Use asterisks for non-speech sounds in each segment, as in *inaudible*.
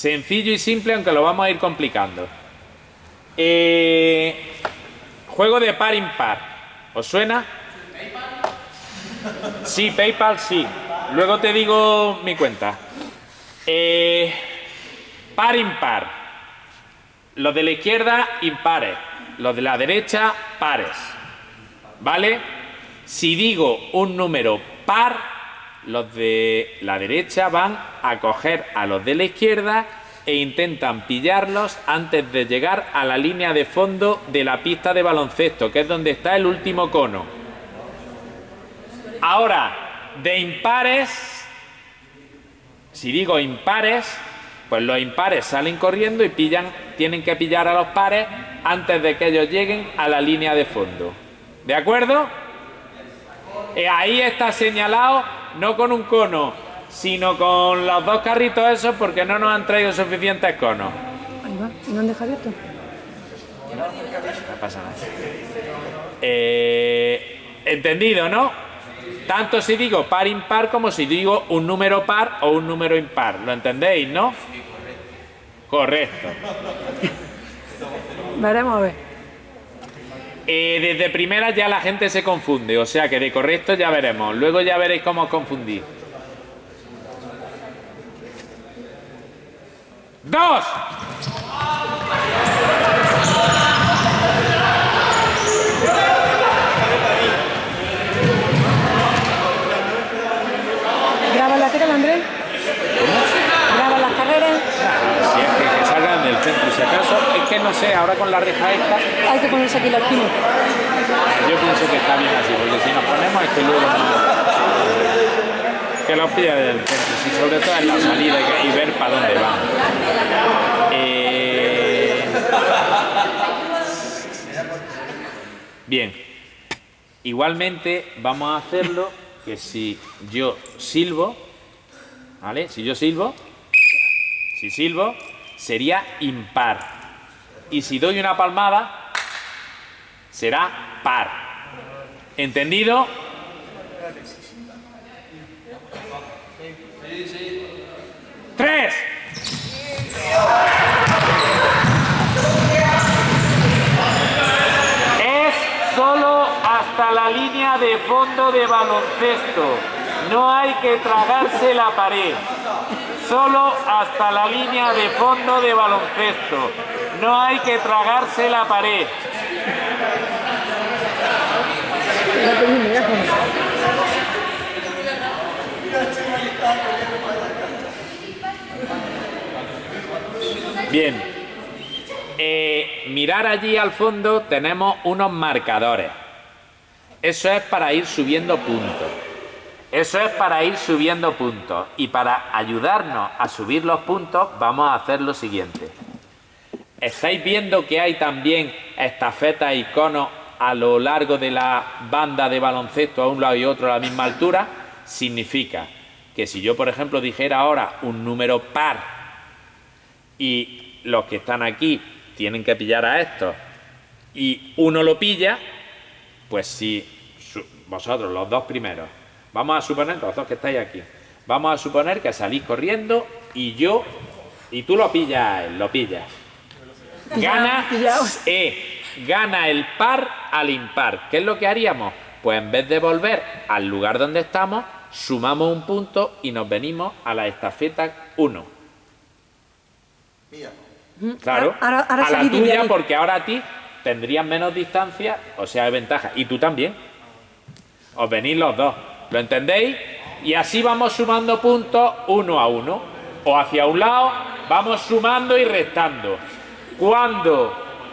Sencillo y simple, aunque lo vamos a ir complicando. Eh, juego de par impar. ¿Os suena? Sí, PayPal sí. Luego te digo mi cuenta. Eh, par impar. Los de la izquierda impares. Los de la derecha pares. ¿Vale? Si digo un número par, los de la derecha van a coger a los de la izquierda e intentan pillarlos antes de llegar a la línea de fondo de la pista de baloncesto, que es donde está el último cono. Ahora, de impares, si digo impares, pues los impares salen corriendo y pillan, tienen que pillar a los pares antes de que ellos lleguen a la línea de fondo. ¿De acuerdo? Eh, ahí está señalado no con un cono, sino con los dos carritos esos porque no nos han traído suficientes conos. Ahí va, ¿y no han dejado abierto? No pasa nada. Eh, entendido, ¿no? Tanto si digo par impar como si digo un número par o un número impar. ¿Lo entendéis, no? Correcto. Veremos a ver. Eh, desde primera ya la gente se confunde, o sea que de correcto ya veremos. Luego ya veréis cómo os confundís. ¡Dos! ¿Graba la tela, Andrés? ¿Graba las carreras? Siempre que salgan del centro, si acaso, es que no sé, ahora con la reja esta, Hay que ponerse aquí la esquina. yo pienso que está bien así, porque si nos ponemos es que luego no- que los pilla del centro, sí, sobre todo en la salida y ver para dónde van. Eh, Bien, igualmente vamos a hacerlo que si yo silbo, ¿vale? Si yo silbo, si silbo, sería impar. Y si doy una palmada, será par. ¿Entendido? ¡Tres! Es solo hasta la línea de fondo de baloncesto. No hay que tragarse la pared. Solo hasta la línea de fondo de baloncesto. No hay que tragarse la pared. Bien. Eh, mirar allí al fondo tenemos unos marcadores. Eso es para ir subiendo puntos. Eso es para ir subiendo puntos. Y para ayudarnos a subir los puntos vamos a hacer lo siguiente. ¿Estáis viendo que hay también estafetas y conos a lo largo de la banda de baloncesto a un lado y otro a la misma altura? Significa que si yo, por ejemplo, dijera ahora un número par y los que están aquí tienen que pillar a estos y uno lo pilla, pues si vosotros, los dos primeros, vamos a suponer, los dos que estáis aquí, vamos a suponer que salís corriendo y yo, y tú lo pillas lo pillas. Gana, eh, gana el par al impar. ¿Qué es lo que haríamos? Pues en vez de volver al lugar donde estamos, sumamos un punto y nos venimos a la estafeta 1. Claro, Ahora- ahora a la de tuya porque ahora a ti tendrías menos distancia, o sea, hay ventaja. Y tú también. Os venís los dos. ¿Lo entendéis? Y así vamos sumando puntos uno a uno. O hacia un lado, vamos sumando y restando. Cuando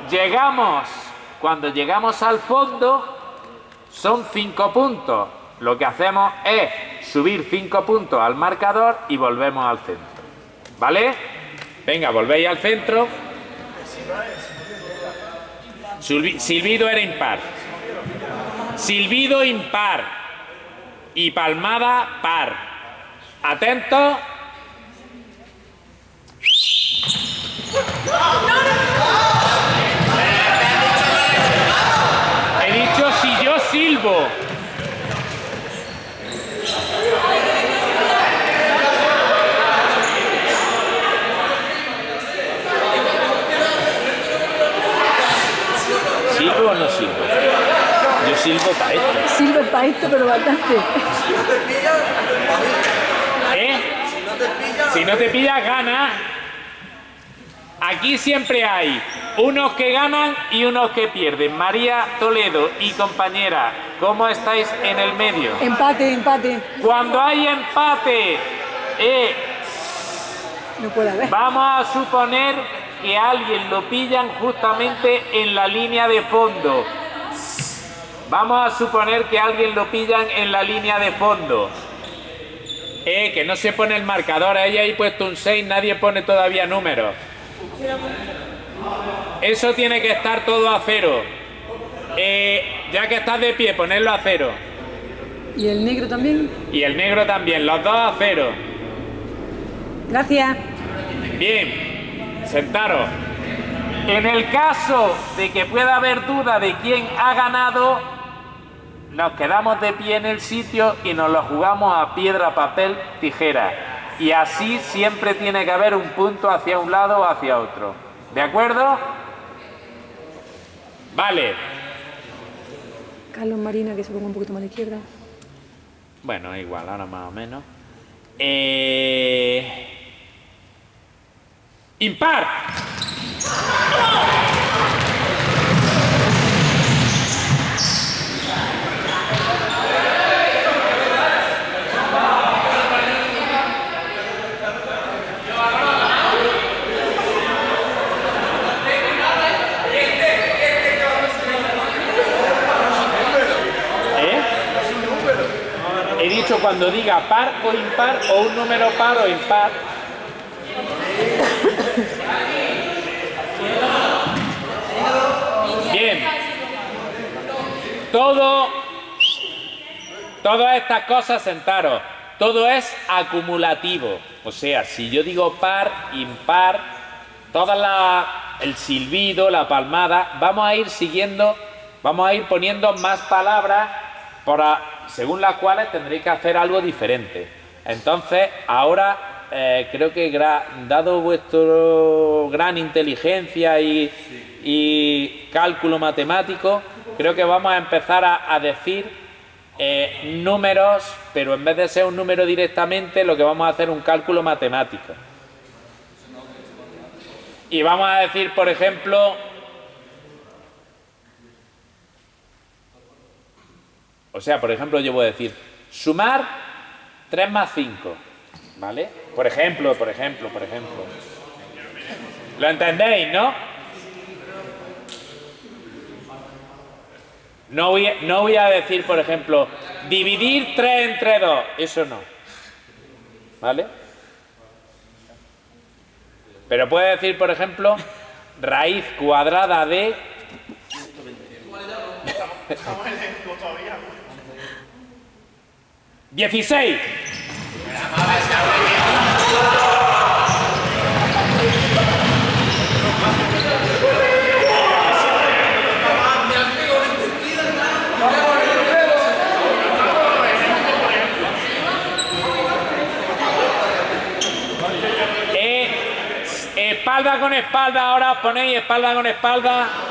llegamos, cuando llegamos al fondo, son cinco puntos. Lo que hacemos es subir cinco puntos al marcador y volvemos al centro. ¿Vale? Venga, volvéis al centro. Silbi- Silbido era impar. Silbido impar. Y palmada par. Atento. He dicho si yo silbo. Para esto, pero bastante. ¿Eh? Si no te pillas, gana. Aquí siempre hay unos que ganan y unos que pierden. María Toledo y compañera, ¿cómo estáis en el medio? Empate, empate. Cuando hay empate, eh, No puede haber. vamos a suponer que alguien lo pillan justamente en la línea de fondo. Vamos a suponer que alguien lo pillan en la línea de fondo. Eh, que no se pone el marcador, ahí hay puesto un 6, nadie pone todavía números. Eso tiene que estar todo a cero. Eh, ya que estás de pie, ponerlo a cero. ¿Y el negro también? Y el negro también, los dos a cero. Gracias. Bien, sentaros. En el caso de que pueda haber duda de quién ha ganado, nos quedamos de pie en el sitio y nos lo jugamos a piedra, papel, tijera. Y así siempre tiene que haber un punto hacia un lado o hacia otro. ¿De acuerdo? Vale. Carlos Marina, que se ponga un poquito más a la izquierda. Bueno, igual, ahora más o menos. Eh... Impar. ¿Eh? He dicho cuando diga par o impar o un número par o impar. Bien. Todo, todas estas cosas, sentaros, todo es acumulativo. O sea, si yo digo par, impar, toda la, el silbido, la palmada, vamos a ir siguiendo, vamos a ir poniendo más palabras para, según las cuales tendréis que hacer algo diferente. Entonces, ahora eh, creo que dado vuestro gran inteligencia y, y cálculo matemático, creo que vamos a empezar a, a decir eh, números, pero en vez de ser un número directamente, lo que vamos a hacer es un cálculo matemático. Y vamos a decir, por ejemplo, o sea, por ejemplo, yo voy a decir sumar 3 más 5, ¿vale? Por ejemplo, por ejemplo, por ejemplo. ¿Lo entendéis, no? No voy, a- no voy a decir, por ejemplo, dividir 3 entre 2, eso no. ¿Vale? Pero puede decir, por ejemplo, raíz cuadrada de... *laughs* *laughs* ¡16! Eh, espalda con espalda, ahora ponéis espalda con espalda.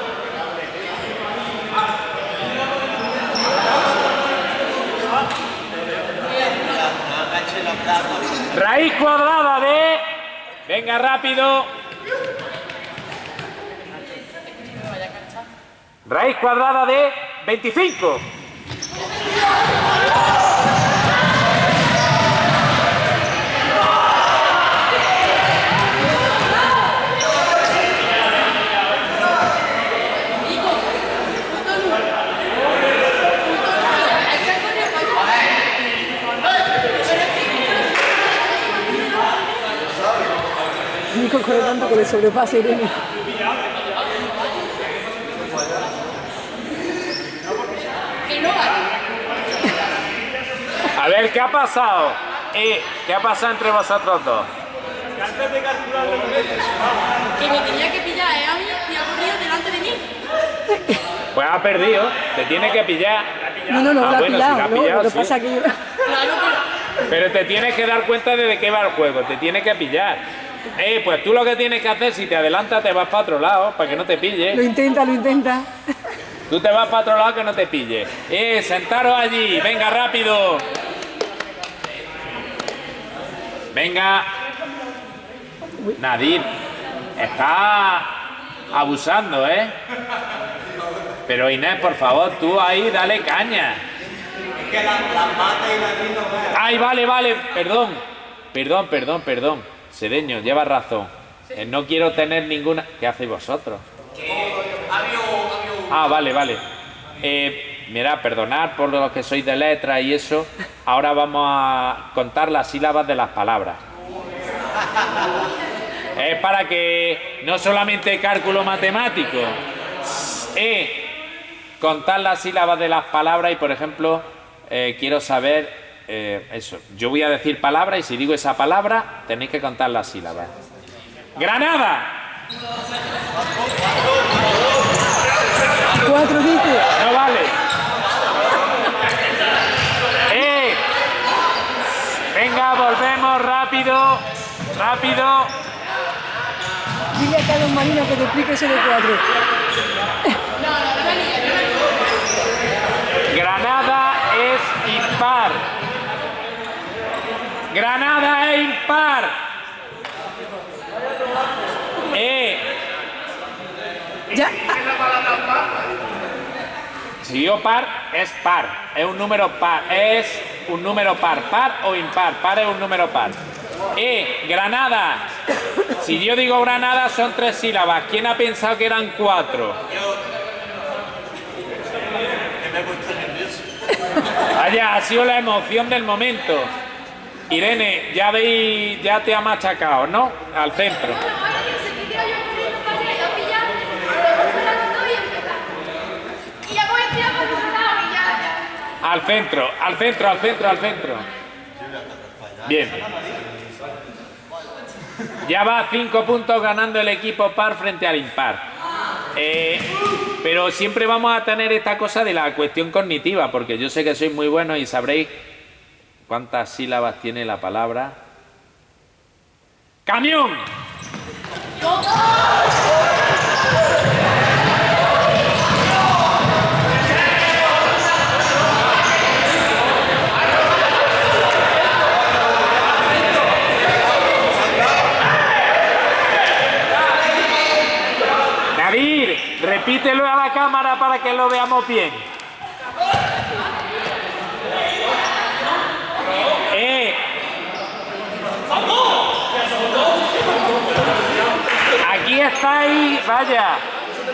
Raíz cuadrada de... Venga, rápido. Raíz cuadrada de 25. Corre tanto que le sobrepasa Irene. A ver, ¿qué ha pasado? Eh, ¿Qué ha pasado entre vosotros dos? Que me tenía que pillar eh, a mí y ha corrido delante de mí. Pues ha perdido, te tiene que pillar. No, no, no, Ah, lo ha bueno, si pillado. la ha ¿no? pillado, lo que sí. pasa que yo... Claro, pero Pero te tienes que dar cuenta de de qué va el juego, te tiene que pillar. Eh, pues tú lo que tienes que hacer, si te adelantas, te vas para otro lado, para que no te pille. Lo intenta, lo intenta. Tú te vas para otro lado que no te pille. Eh, sentaros allí. Venga, rápido. Venga. Nadir, está abusando, ¿eh? Pero Inés, por favor, tú ahí dale caña. Es que las la matas y la. Ay, vale, vale, perdón. Perdón, perdón, perdón. Sedeño, lleva razón. Eh, no quiero tener ninguna... ¿Qué hacéis vosotros? Ah, vale, vale. Eh, mira, perdonad por los que sois de letra y eso. Ahora vamos a contar las sílabas de las palabras. Es para que no solamente cálculo matemático, eh, contar las sílabas de las palabras y, por ejemplo, eh, quiero saber eh, eso. Yo voy a decir palabra y si digo esa palabra, tenéis que contar las sílabas. Granada. Cuatro dice. No vale. ¡Eh! Venga, volvemos rápido. Rápido. Dile a Carlos Marino que te explique eso de cuatro. Granada es impar. Granada es impar. ¡Eh! Ya. Si yo par, es par. Es un número par. Es un número par. Par o impar. Par es un número par. Eh, Granada. Si yo digo Granada son tres sílabas. ¿Quién ha pensado que eran cuatro? Vaya, ha sido la emoción del momento. Irene, ya veis, ya te ha machacado, ¿no? Al centro. Al centro, al centro, al centro, al centro. Bien. Ya va cinco puntos ganando el equipo par frente al impar. Eh, pero siempre vamos a tener esta cosa de la cuestión cognitiva, porque yo sé que sois muy buenos y sabréis cuántas sílabas tiene la palabra. ¡Camión! Nadir, repítelo a la cámara para que lo veamos bien. Eh. Aquí estáis, vaya.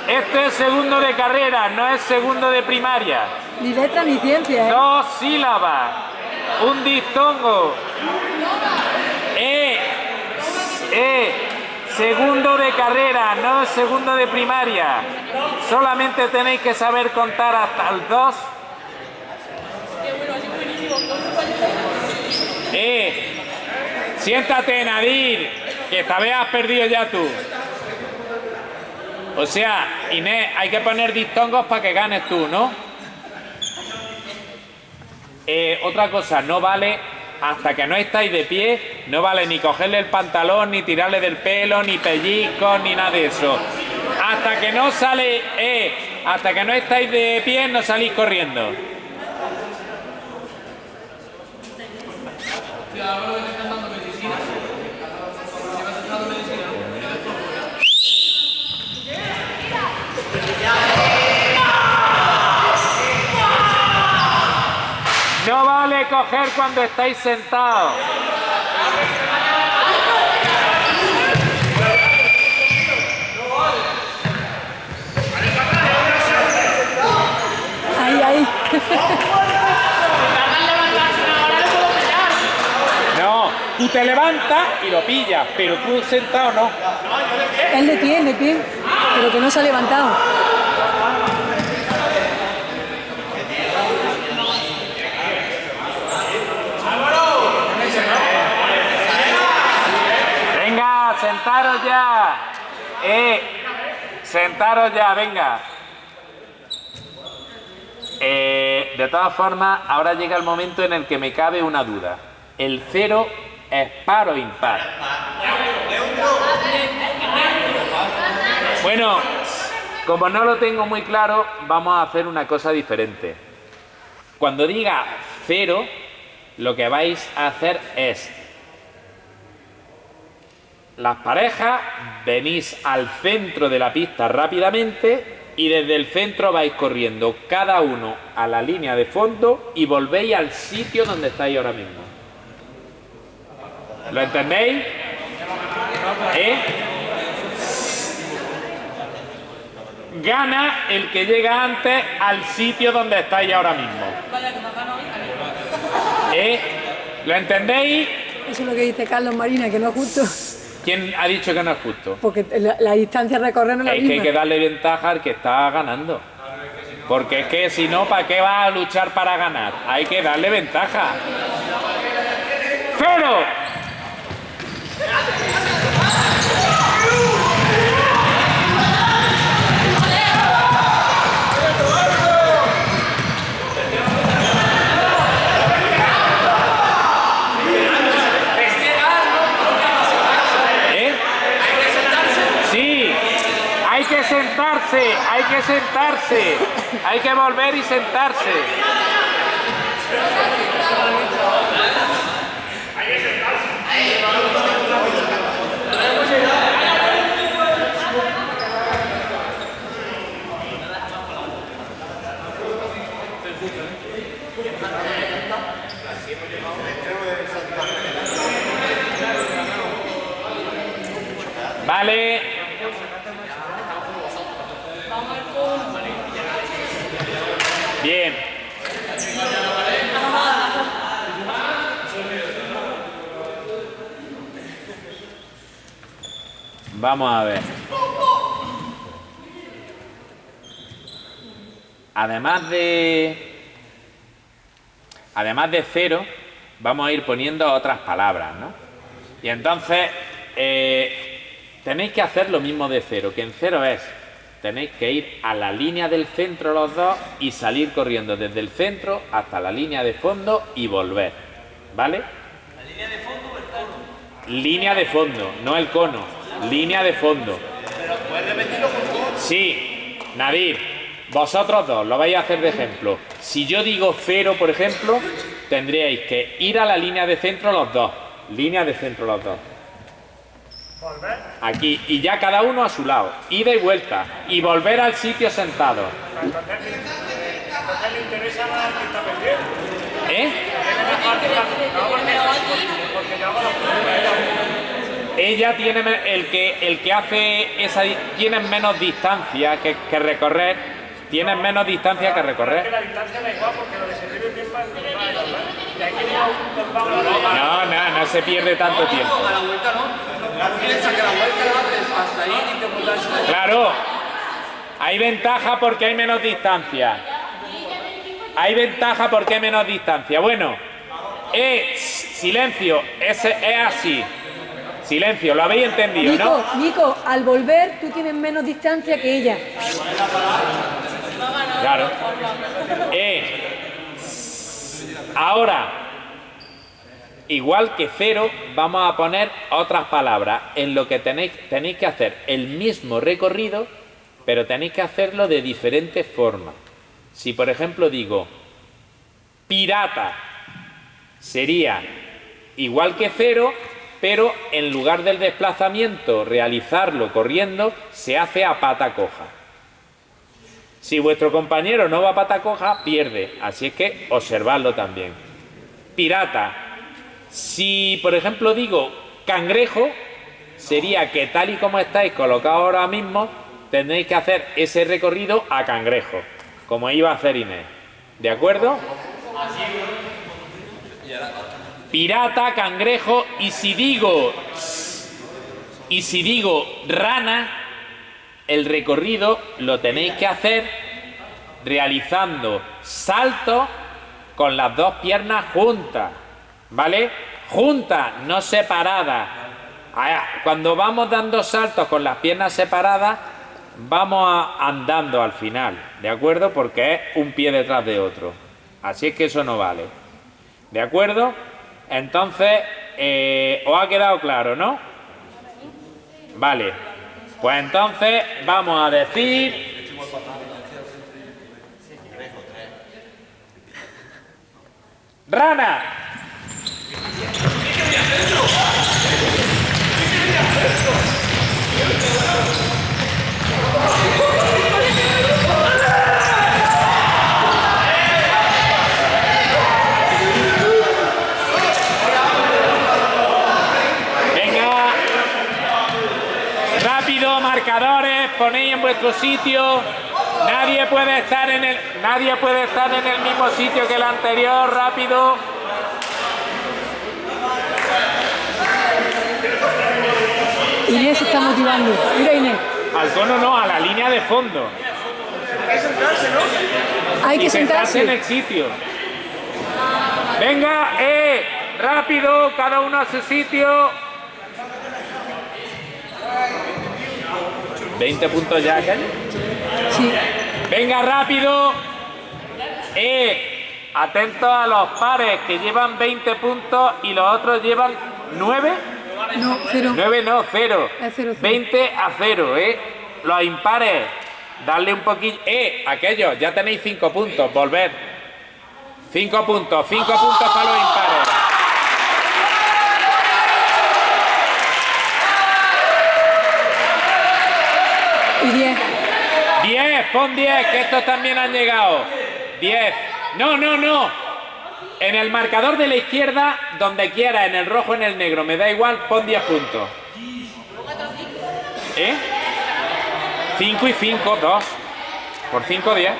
Esto es segundo de carrera, no es segundo de primaria. Ni letra ni ciencia, ¿eh? Dos sílabas. Un diptongo. Eh. Eh. Segundo de carrera, no segundo de primaria. Solamente tenéis que saber contar hasta el 2. Eh. Siéntate, Nadir, que esta vez has perdido ya tú. O sea, Inés, hay que poner diptongos para que ganes tú, ¿no? Eh, otra cosa, no vale hasta que no estáis de pie, no vale ni cogerle el pantalón, ni tirarle del pelo, ni pellizcos, ni nada de eso. Hasta que no sale, eh, hasta que no estáis de pie, no salís corriendo. No vale coger cuando estáis sentados. Ahí, ahí. No, tú te levantas y lo pillas, pero tú sentado no. Él de pie, de pie. Pero que no se ha levantado. Venga, sentaros ya. Eh, sentaros ya, venga. Eh, de todas formas, ahora llega el momento en el que me cabe una duda. ¿El cero es par o impar? Bueno, Como no lo tengo muy claro, vamos a hacer una cosa diferente. Cuando diga cero, lo que vais a hacer es las parejas venís al centro de la pista rápidamente y desde el centro vais corriendo cada uno a la línea de fondo y volvéis al sitio donde estáis ahora mismo. ¿Lo entendéis? ¿Eh? Gana el que llega antes al sitio donde estáis ahora mismo. ¿Eh? ¿Lo entendéis? Eso es lo que dice Carlos Marina, que no es justo. ¿Quién ha dicho que no es justo? Porque la, la distancia a recorrer no es la Es que hay que darle ventaja al que está ganando. Porque es que si no, ¿para qué va a luchar para ganar? Hay que darle ventaja. ¡Cero! ¿Eh? Sí, hay que sentarse, hay que sentarse, hay que volver y sentarse. Vale. Bien. Vamos a ver. Además de... Además de cero, vamos a ir poniendo otras palabras, ¿no? Y entonces, eh, tenéis que hacer lo mismo de cero, que en cero es, tenéis que ir a la línea del centro los dos y salir corriendo desde el centro hasta la línea de fondo y volver, ¿vale? ¿La línea de fondo o el cono? Línea de fondo, no el cono, línea de fondo. ¿Pero? Sí, Nadir, vosotros dos lo vais a hacer de ejemplo. Si yo digo cero, por ejemplo, tendríais que ir a la línea de centro los dos. Línea de centro los dos. Aquí, y ya cada uno a su lado. Ida y vuelta. Y volver al sitio sentado. ¿Eh? Ella tiene el que el que hace esa tiene menos distancia que, que recorrer, tiene menos distancia que recorrer. No, no, no se pierde tanto tiempo. A la vuelta no. Piensa que la vuelta la haces hasta ahí y te vuelves a Claro, hay ventaja porque hay menos distancia. Hay ventaja porque hay menos distancia. Bueno, eh, silencio, ese es así. Silencio, lo habéis entendido, Nico, ¿no? Nico, al volver tú tienes menos distancia que ella. Claro. Eh, ahora, igual que cero, vamos a poner otras palabras en lo que tenéis, tenéis que hacer el mismo recorrido, pero tenéis que hacerlo de diferentes formas. Si por ejemplo digo pirata, sería igual que cero, pero en lugar del desplazamiento realizarlo corriendo, se hace a pata coja. Si vuestro compañero no va a pata coja, pierde. Así es que observadlo también. Pirata. Si, por ejemplo, digo cangrejo, sería que tal y como estáis colocados ahora mismo, tendréis que hacer ese recorrido a cangrejo, como iba a hacer Inés. ¿De acuerdo? Pirata, cangrejo, y si digo y si digo rana, el recorrido lo tenéis que hacer realizando saltos con las dos piernas juntas, ¿vale? Juntas, no separadas. Cuando vamos dando saltos con las piernas separadas, vamos andando al final, ¿de acuerdo? Porque es un pie detrás de otro. Así es que eso no vale. ¿De acuerdo? Entonces, eh, ¿os ha quedado claro, no? Vale. Pues entonces vamos a decir... ¡Rana! Vuestro sitio. Nadie puede estar en el nadie puede estar en el mismo sitio que el anterior, rápido. Inés se está motivando. Mira Inés. Al cono no, a la línea de fondo. Hay que sentarse en sentarse. el sitio. Venga, eh, rápido, cada uno a su sitio. 20 puntos ya, Calle. Sí. Venga, rápido. Eh, atento a los pares que llevan 20 puntos y los otros llevan 9. No, cero. 9 no, 0. Es cero, cero. 20 a 0, ¿eh? Los impares, darle un poquillo. Eh, aquellos, ya tenéis 5 puntos, volver. 5 puntos, 5 puntos para los impares. Pon 10, que estos también han llegado. 10. No, no, no. En el marcador de la izquierda, donde quiera, en el rojo, en el negro, me da igual, pon 10 puntos. ¿Eh? 5 y 5, 2. Por 5, 10.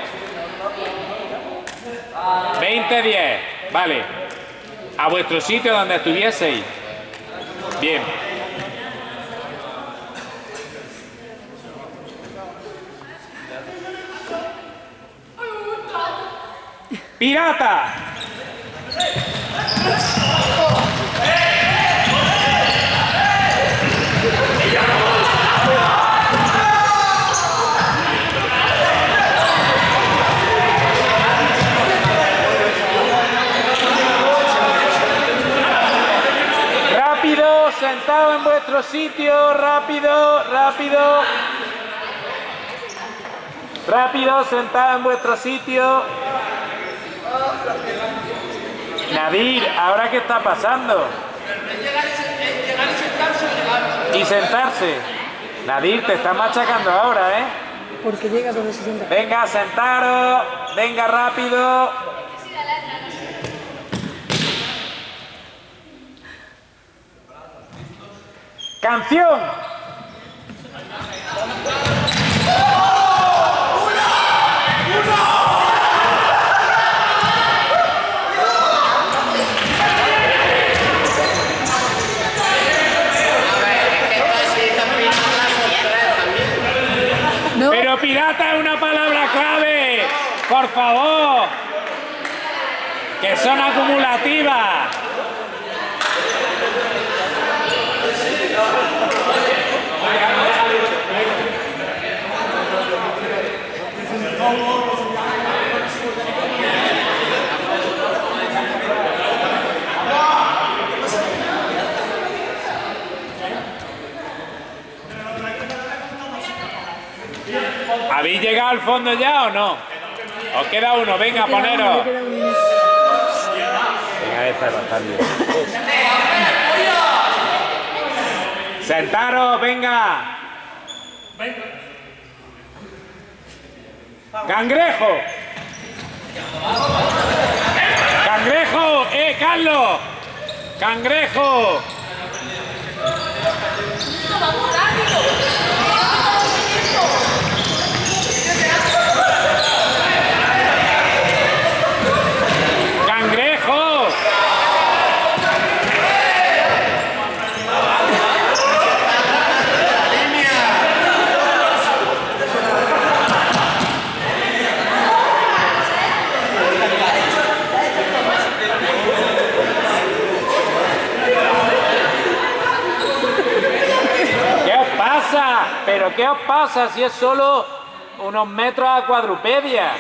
20, 10. Vale. A vuestro sitio donde estuvieseis. Bien. ¡Pirata! Rápido, sentado en vuestro sitio, rápido, rápido. Rápido, sentado en vuestro sitio. Nadir, ¿ahora qué está pasando? Y sentarse. Nadir, te está machacando ahora, ¿eh? Porque llega donde se sienta. Venga, sentaros. Venga, rápido. Canción. No, Pero pirata es una palabra clave. Por favor. Que son acumulativas. ¿Habéis llegado al fondo ya o no? Os queda uno, venga, poneros. Sentaros, venga. Cangrejo. Cangrejo, eh, Carlos. Cangrejo. ¿Qué os ¿Pero qué os pasa si es solo unos metros a cuadrupedia?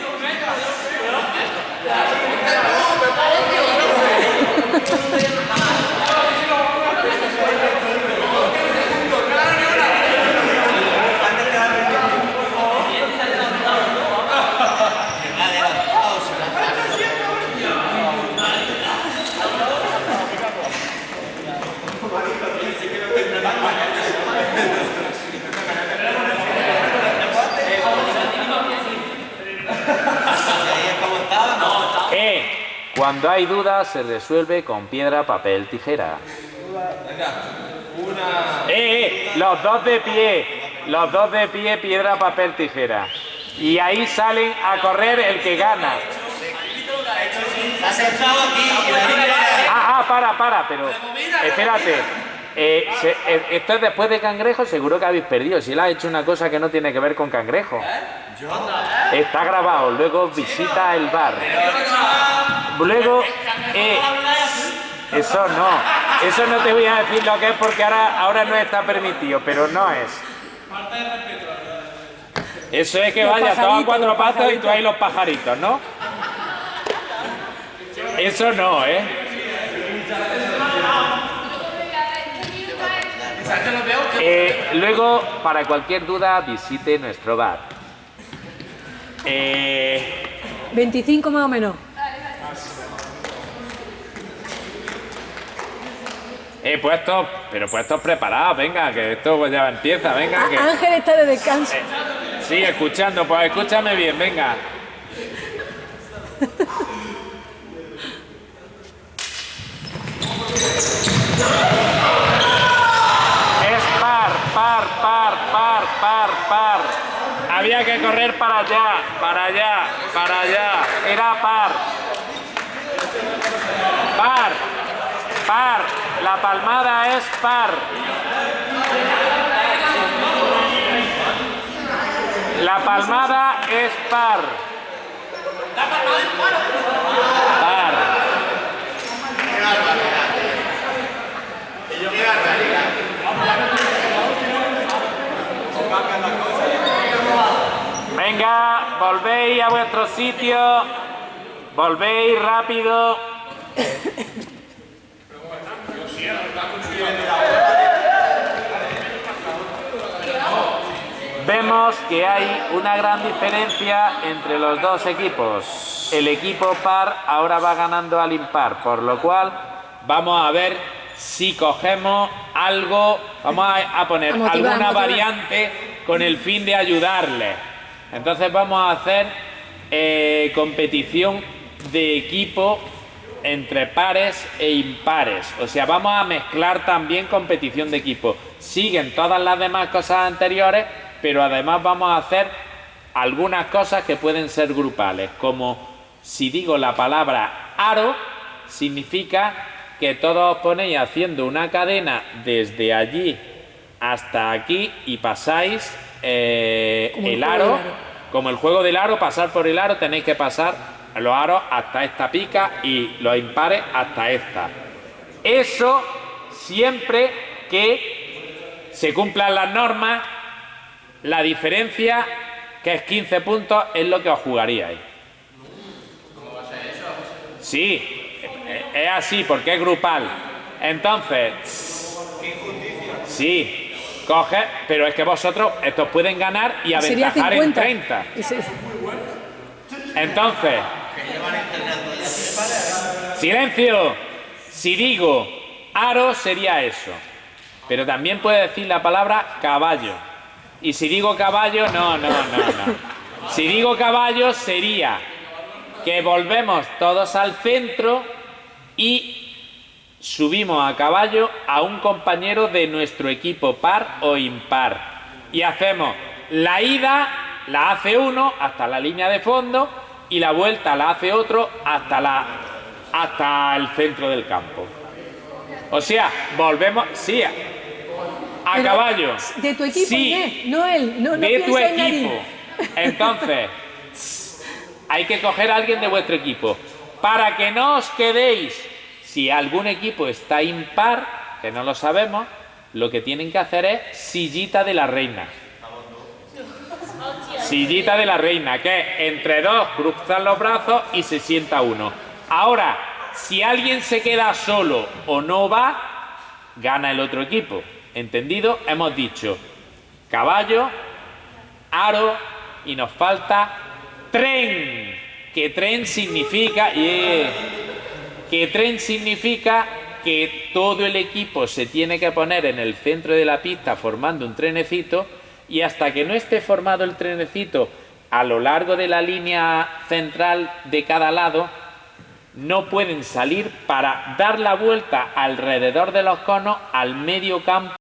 Cuando hay dudas se resuelve con piedra, papel, tijera. ¡Eh, eh! Los dos de pie. Los dos de pie, piedra, papel, tijera. Y ahí salen a correr el que gana. Ah, ah, para, para, pero espérate. Eh, se- eh, esto es después de cangrejo, seguro que habéis perdido. Si él ha hecho una cosa que no tiene que ver con cangrejo. Está grabado, luego visita el bar. Luego, eh, eso no, eso no te voy a decir lo que es porque ahora, ahora no está permitido, pero no es. Eso es que vaya todo a pajaritos, cuatro patas y tú ahí los pajaritos, ¿no? Eso no, ¿eh? Eh, luego, para cualquier duda, visite nuestro bar. Eh, 25 más o menos. He puesto, pero puestos preparados, venga, que esto pues ya empieza, venga, que... Ah, Ángel está de descanso. Sí, escuchando, pues escúchame bien, venga. Es par, par, par, par, par, par. Había que correr para allá, para allá, para allá. Era par. Par, par. La palmada es par. La palmada es par. Par. Venga, volvéis a vuestro sitio. Volvéis rápido. Vemos que hay una gran diferencia entre los dos equipos. El equipo par ahora va ganando al impar, por lo cual vamos a ver si cogemos algo, vamos a, a poner A motivar, alguna variante con el fin de ayudarles. Entonces vamos a hacer eh, competición de equipo entre pares e impares. O sea, vamos a mezclar también competición de equipo. Siguen todas las demás cosas anteriores, pero además vamos a hacer algunas cosas que pueden ser grupales, como si digo la palabra aro, significa que todos os ponéis haciendo una cadena desde allí hasta aquí y pasáis eh, el aro. como el juego del aro, pasar por el aro, tenéis que pasar los aros hasta esta pica y los impares hasta esta. Eso siempre que se cumplan las normas, la diferencia, que es 15 puntos, es lo que os jugaríais. Sí, eh, es así porque es grupal. Entonces, sí, coge, pero es que vosotros estos pueden ganar y aventajar en 50. 30. Ese- Entonces, silencio. Si digo aro sería eso. Pero también puede decir la palabra caballo. Y si digo caballo, no, no, no, no. Si digo caballo sería que volvemos todos al centro y subimos a caballo a un compañero de nuestro equipo par o impar. Y hacemos la ida, la hace uno hasta la línea de fondo y la vuelta la hace otro hasta, la, hasta el centro del campo. O sea, volvemos, sí, a, Pero, caballo. De tu equipo, Sí, no él. No, no de tu nadie. equipo. Entonces, hay que coger a alguien de vuestro equipo. Para que no os quedéis, si algún equipo está impar, que no lo sabemos, lo que tienen que hacer es sillita de la reina. Sillita de la reina, que entre dos cruzan los brazos y se sienta uno. Ahora, si alguien se queda solo o no va, gana el otro equipo. ¿Entendido? Hemos dicho caballo, aro y nos falta tren. Que tren significa yeah, que tren significa que todo el equipo se tiene que poner en el centro de la pista formando un trenecito y hasta que no esté formado el trenecito a lo largo de la línea central de cada lado, no pueden salir para dar la vuelta alrededor de los conos al medio campo